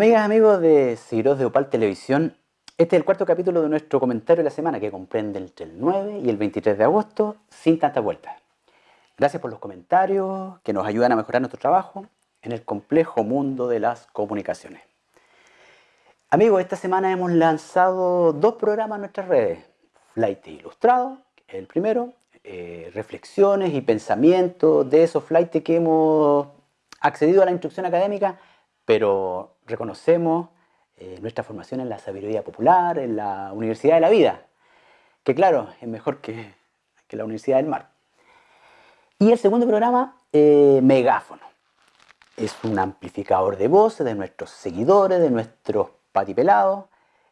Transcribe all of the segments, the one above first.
Amigas, amigos de Seguidores de Opal Televisión, este es el cuarto capítulo de nuestro comentario de la semana que comprende entre el 9 y el 23 de agosto sin tantas vueltas. Gracias por los comentarios que nos ayudan a mejorar nuestro trabajo en el complejo mundo de las comunicaciones. Amigos, esta semana hemos lanzado dos programas en nuestras redes. Flight Ilustrado, el primero, eh, reflexiones y pensamientos de esos flights que hemos accedido a la instrucción académica, pero reconocemos eh, nuestra formación en la sabiduría popular, en la Universidad de la Vida, que claro, es mejor que, la Universidad del Mar. Y el segundo programa, eh, Megáfono. Es un amplificador de voces de nuestros seguidores, de nuestros patipelados,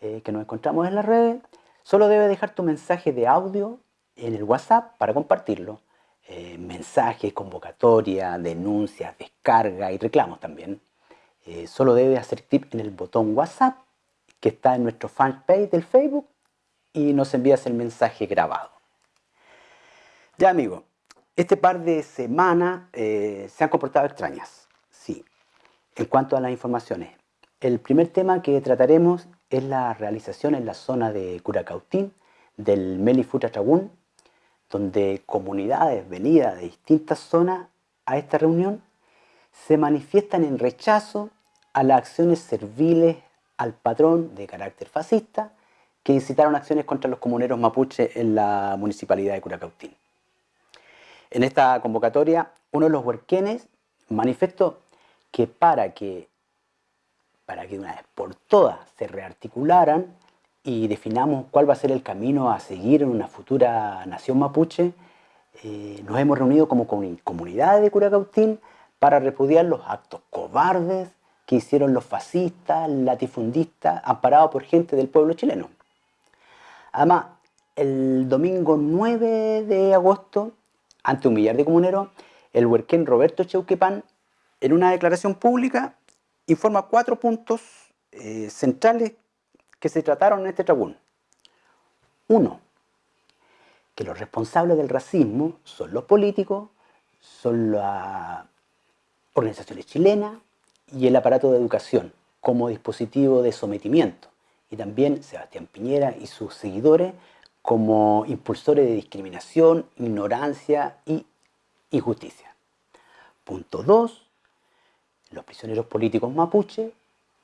eh, que nos encontramos en las redes. Solo debe dejar tu mensaje de audio en el WhatsApp para compartirlo. mensajes, convocatoria, denuncias, descarga y reclamos también. Eh, solo debe hacer clic en el botón WhatsApp que está en nuestro fanpage del Facebook y nos envías el mensaje grabado. Ya amigo, este par de semanas eh, se han comportado extrañas, sí, en cuanto a las informaciones. El primer tema que trataremos es la realización en la zona de Curacautín del Melifutra Tragún, donde comunidades venidas de distintas zonas a esta reunión se manifiestan en rechazo a las acciones serviles al patrón de carácter fascista que incitaron acciones contra los comuneros mapuche en la municipalidad de Curacautín. En esta convocatoria, uno de los huerquenes manifestó que para que, para que de una vez por todas se rearticularan y definamos cuál va a ser el camino a seguir en una futura nación mapuche, eh, nos hemos reunido como comunidad de Curacautín para repudiar los actos cobardes que hicieron los fascistas, latifundistas, amparados por gente del pueblo chileno. Además, el domingo 9 de agosto, ante un millar de comuneros, el huerquén Roberto Cheuquepan, en una declaración pública, informa cuatro puntos eh, centrales que se trataron en este tribunal. Uno, que los responsables del racismo son los políticos, son las organizaciones chilenas y el aparato de educación como dispositivo de sometimiento. Y también Sebastián Piñera y sus seguidores como impulsores de discriminación, ignorancia y injusticia. Punto 2. Los prisioneros políticos mapuche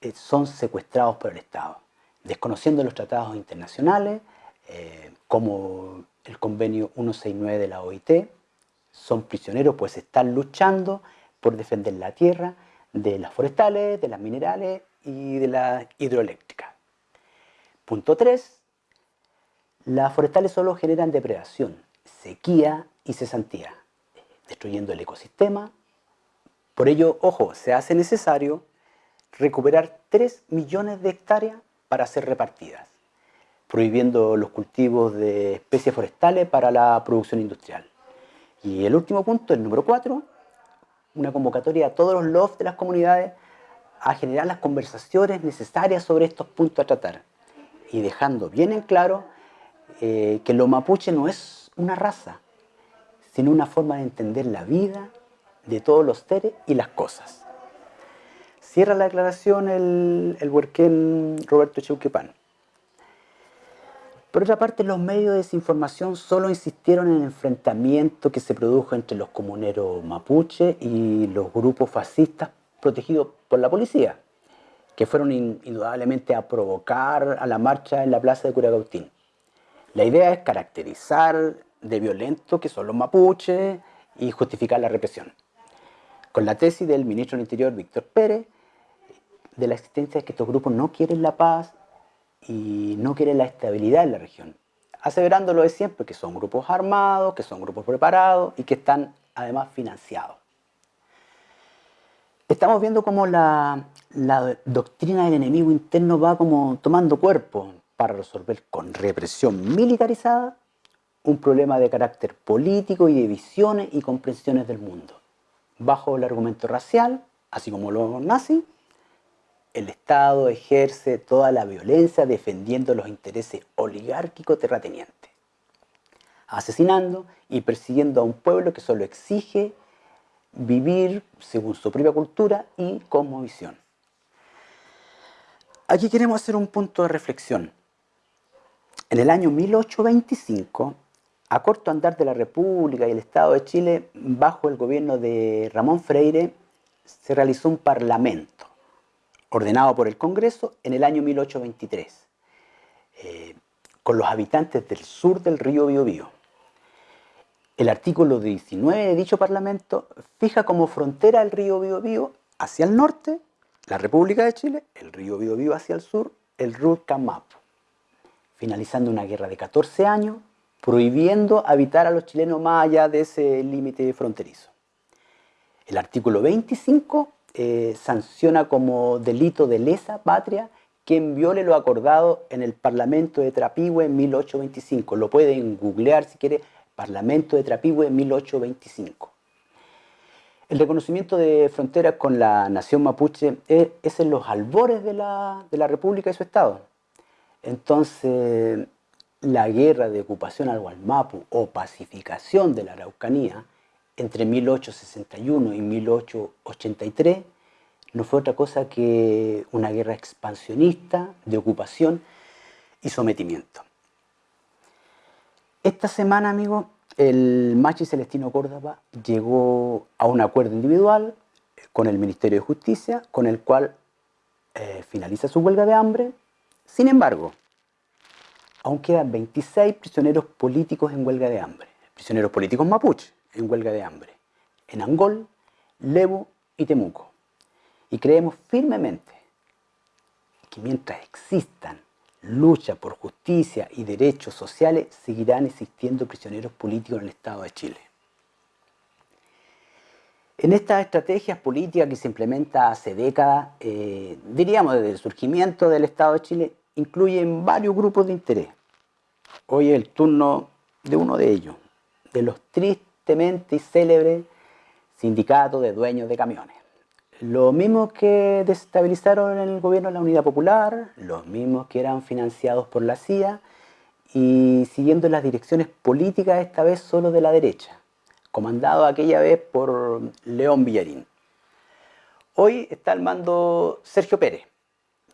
eh, son secuestrados por el Estado, desconociendo los tratados internacionales eh, como el convenio 169 de la OIT. Son prisioneros pues están luchando por defender la tierra de las forestales, de las minerales y de la hidroeléctrica. Punto 3. Las forestales solo generan depredación, sequía y cesantía, destruyendo el ecosistema. Por ello, ojo, se hace necesario recuperar 3 millones de hectáreas para ser repartidas, prohibiendo los cultivos de especies forestales para la producción industrial. Y el último punto, el número 4, una convocatoria a todos los lofts de las comunidades a generar las conversaciones necesarias sobre estos puntos a tratar y dejando bien en claro eh, que lo mapuche no es una raza, sino una forma de entender la vida de todos los seres y las cosas. Cierra la declaración el, el huerquén Roberto Cheuquepan. Por otra parte, los medios de desinformación solo insistieron en el enfrentamiento que se produjo entre los comuneros mapuche y los grupos fascistas protegidos por la policía, que fueron indudablemente a provocar a la marcha en la plaza de Curacautín. La idea es caracterizar de violento que son los mapuches y justificar la represión. Con la tesis del ministro del Interior, Víctor Pérez, de la existencia de que estos grupos no quieren la paz y no quiere la estabilidad en la región, aseverándolo de siempre que son grupos armados, que son grupos preparados y que están además financiados. Estamos viendo cómo la, la doctrina del enemigo interno va como tomando cuerpo para resolver con represión militarizada un problema de carácter político y de visiones y comprensiones del mundo, bajo el argumento racial, así como los nazis, el Estado ejerce toda la violencia defendiendo los intereses oligárquicos terratenientes, asesinando y persiguiendo a un pueblo que solo exige vivir según su propia cultura y visión. Aquí queremos hacer un punto de reflexión. En el año 1825, a corto andar de la República y el Estado de Chile, bajo el gobierno de Ramón Freire, se realizó un parlamento ordenado por el Congreso en el año 1823, eh, con los habitantes del sur del río Biobío. El artículo 19 de dicho parlamento fija como frontera el río Biobío hacia el norte, la República de Chile, el río Biobío hacia el sur, el Rurcamapo, finalizando una guerra de 14 años, prohibiendo habitar a los chilenos más allá de ese límite fronterizo. El artículo 25 eh, sanciona como delito de lesa patria quien viole lo acordado en el Parlamento de Trapigüe en 1825. Lo pueden googlear si quiere, Parlamento de Trapigüe en 1825. El reconocimiento de fronteras con la nación mapuche es, en los albores de la, de la República y su Estado. Entonces, la guerra de ocupación al Gualmapu o pacificación de la Araucanía entre 1861 y 1883 no fue otra cosa que una guerra expansionista de ocupación y sometimiento. Esta semana, amigos, el Machi Celestino Córdoba llegó a un acuerdo individual con el Ministerio de Justicia, con el cual eh, finaliza su huelga de hambre. Sin embargo, aún quedan 26 prisioneros políticos en huelga de hambre, prisioneros políticos mapuche en huelga de hambre, en Angol, Lebu y Temuco. Y creemos firmemente que mientras existan lucha por justicia y derechos sociales, seguirán existiendo prisioneros políticos en el Estado de Chile. En estas estrategias políticas que se implementa hace décadas, eh, diríamos desde el surgimiento del Estado de Chile, incluyen varios grupos de interés. Hoy es el turno de uno de ellos, de los tristemente célebres sindicatos de dueños de camiones. Los mismos que desestabilizaron el gobierno de la Unidad Popular, los mismos que eran financiados por la CIA y siguiendo las direcciones políticas esta vez solo de la derecha, comandado aquella vez por León Villarín. Hoy está al mando Sergio Pérez.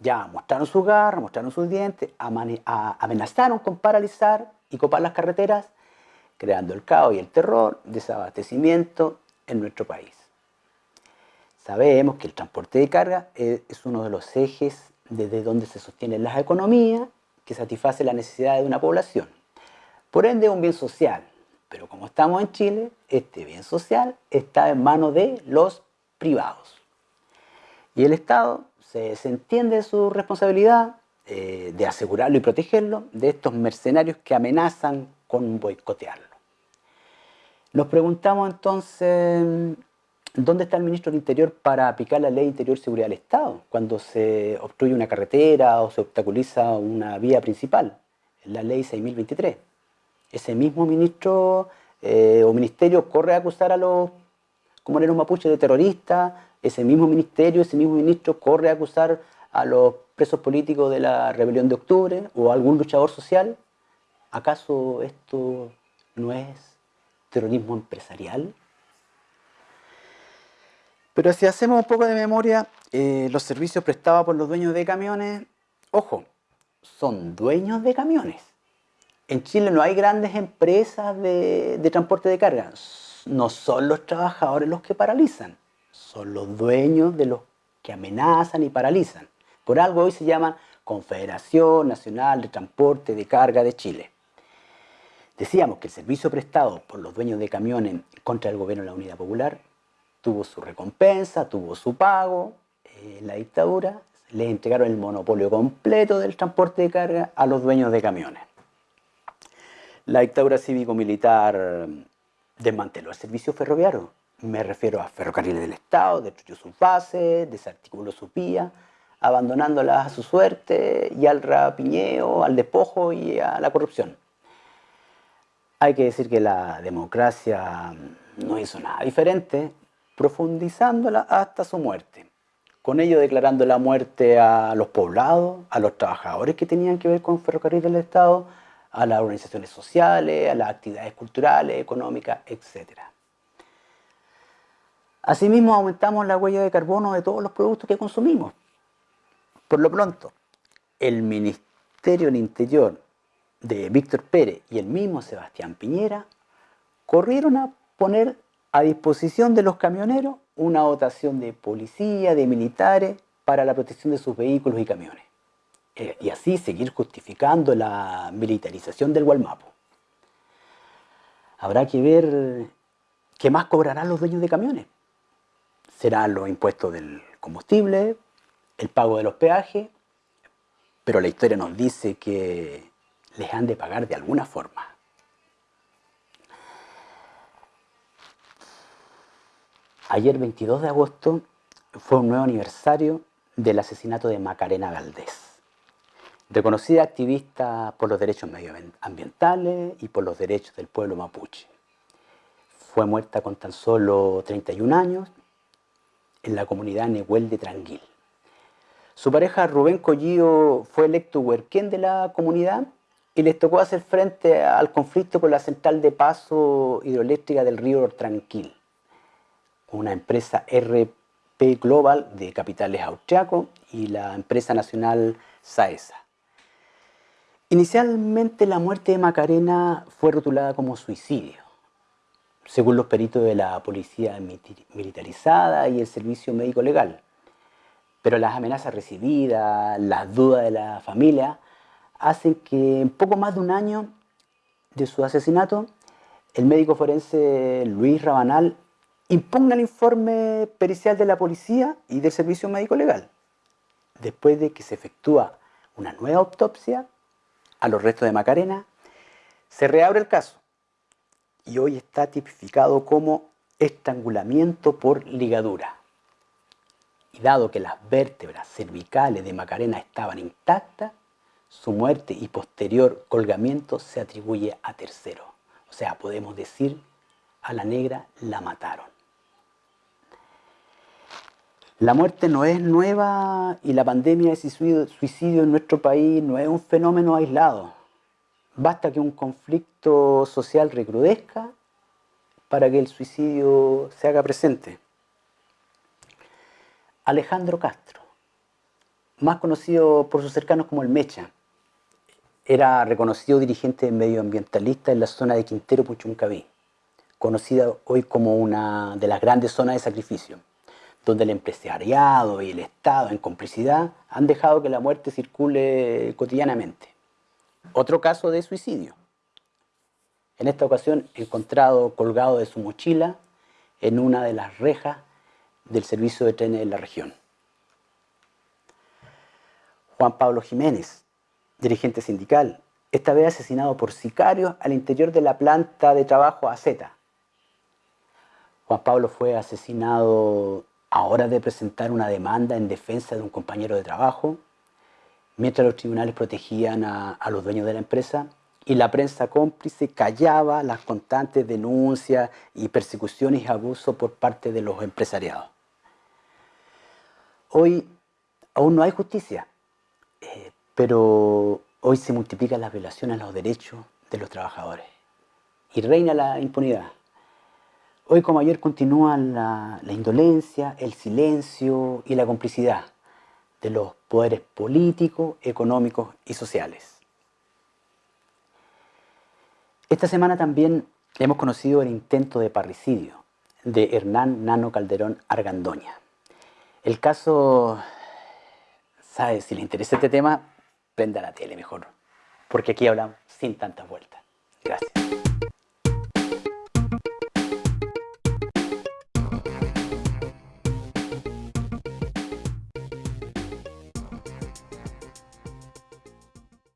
Ya mostraron sus garras, mostraron sus dientes, amenazaron con paralizar y copar las carreteras, creando el caos y el terror, desabastecimiento en nuestro país. Sabemos que el transporte de carga es uno de los ejes desde donde se sostienen las economías que satisface la necesidad de una población. Por ende es un bien social, pero como estamos en Chile, este bien social está en manos de los privados. Y el Estado se desentiende de su responsabilidad eh, de asegurarlo y protegerlo de estos mercenarios que amenazan con boicotearlo. Nos preguntamos entonces ¿Dónde está el ministro del Interior para aplicar la ley interior seguridad del Estado cuando se obstruye una carretera o se obstaculiza una vía principal? La ley 6023. Ese mismo ministro eh, o ministerio corre a acusar a los comuneros mapuches de terroristas, ese mismo ministerio, ese mismo ministro corre a acusar a los presos políticos de la rebelión de octubre o a algún luchador social. ¿Acaso esto no es terrorismo empresarial? Pero si hacemos un poco de memoria, eh, los servicios prestados por los dueños de camiones, ojo, son dueños de camiones. En Chile no hay grandes empresas de, de transporte de carga. No son los trabajadores los que paralizan, son los dueños de los que amenazan y paralizan. Por algo hoy se llaman Confederación Nacional de Transporte de Carga de Chile. Decíamos que el servicio prestado por los dueños de camiones contra el gobierno de la Unidad Popular tuvo su recompensa, tuvo su pago. eh, la dictadura le entregaron el monopolio completo del transporte de carga a los dueños de camiones. La dictadura cívico-militar desmanteló el servicio ferroviario. Me refiero a ferrocarriles del Estado, destruyó sus bases, desarticuló sus vías, abandonándolas a su suerte y al rapiñeo, al despojo y a la corrupción. Hay que decir que la democracia no hizo nada diferente profundizándola hasta su muerte. Con ello declarando la muerte a los poblados, a los trabajadores que tenían que ver con ferrocarril del Estado, a las organizaciones sociales, a las actividades culturales, económicas, etc. Asimismo, aumentamos la huella de carbono de todos los productos que consumimos. Por lo pronto, el Ministerio del Interior de Víctor Pérez y el mismo Sebastián Piñera corrieron a poner a disposición de los camioneros una dotación de policía, de militares, para la protección de sus vehículos y camiones. Eh, y así seguir justificando la militarización del Gualmapo. Habrá que ver qué más cobrarán los dueños de camiones. Serán los impuestos del combustible, el pago de los peajes, pero la historia nos dice que les han de pagar de alguna forma. Ayer 22 de agosto fue un nuevo aniversario del asesinato de Macarena Valdés, reconocida activista por los derechos medioambientales y por los derechos del pueblo mapuche. Fue muerta con tan solo 31 años en la comunidad Nehuel de Tranquil. Su pareja Rubén Collío fue electo huerquén de la comunidad y les tocó hacer frente al conflicto con la central de paso hidroeléctrica del río Tranquil una empresa RP Global de capitales austriacos y la empresa nacional Saesa. Inicialmente la muerte de Macarena fue rotulada como suicidio, según los peritos de la policía militarizada y el servicio médico legal. Pero las amenazas recibidas, las dudas de la familia, hacen que en poco más de un año de su asesinato, el médico forense Luis Rabanal impugna el informe pericial de la policía y del servicio médico legal, después de que se efectúa una nueva autopsia a los restos de Macarena, se reabre el caso y hoy está tipificado como estrangulamiento por ligadura. Y dado que las vértebras cervicales de Macarena estaban intactas, su muerte y posterior colgamiento se atribuye a tercero. O sea, podemos decir, a la negra la mataron. La muerte no es nueva y la pandemia de suicidio en nuestro país no es un fenómeno aislado. Basta que un conflicto social recrudezca para que el suicidio se haga presente. Alejandro Castro, más conocido por sus cercanos como el Mecha, era reconocido dirigente medioambientalista en la zona de Quintero Puchuncaví, conocida hoy como una de las grandes zonas de sacrificio donde el empresariado y el Estado en complicidad han dejado que la muerte circule cotidianamente. Otro caso de suicidio. En esta ocasión encontrado colgado de su mochila en una de las rejas del servicio de trenes de la región. Juan Pablo Jiménez, dirigente sindical, esta vez asesinado por sicarios al interior de la planta de trabajo AZ. Juan Pablo fue asesinado ahora de presentar una demanda en defensa de un compañero de trabajo, mientras los tribunales protegían a, los dueños de la empresa y la prensa cómplice callaba las constantes denuncias y persecuciones y abusos por parte de los empresariados. Hoy aún no hay justicia, eh, pero hoy se multiplican las violaciones a los derechos de los trabajadores y reina la impunidad. Hoy como ayer continúan la, indolencia, el silencio y la complicidad de los poderes políticos, económicos y sociales. Esta semana también hemos conocido el intento de parricidio de Hernán Nano Calderón Argandoña. El caso, ¿sabe? Si le interesa este tema, prenda la tele mejor, porque aquí hablamos sin tantas vueltas. Gracias.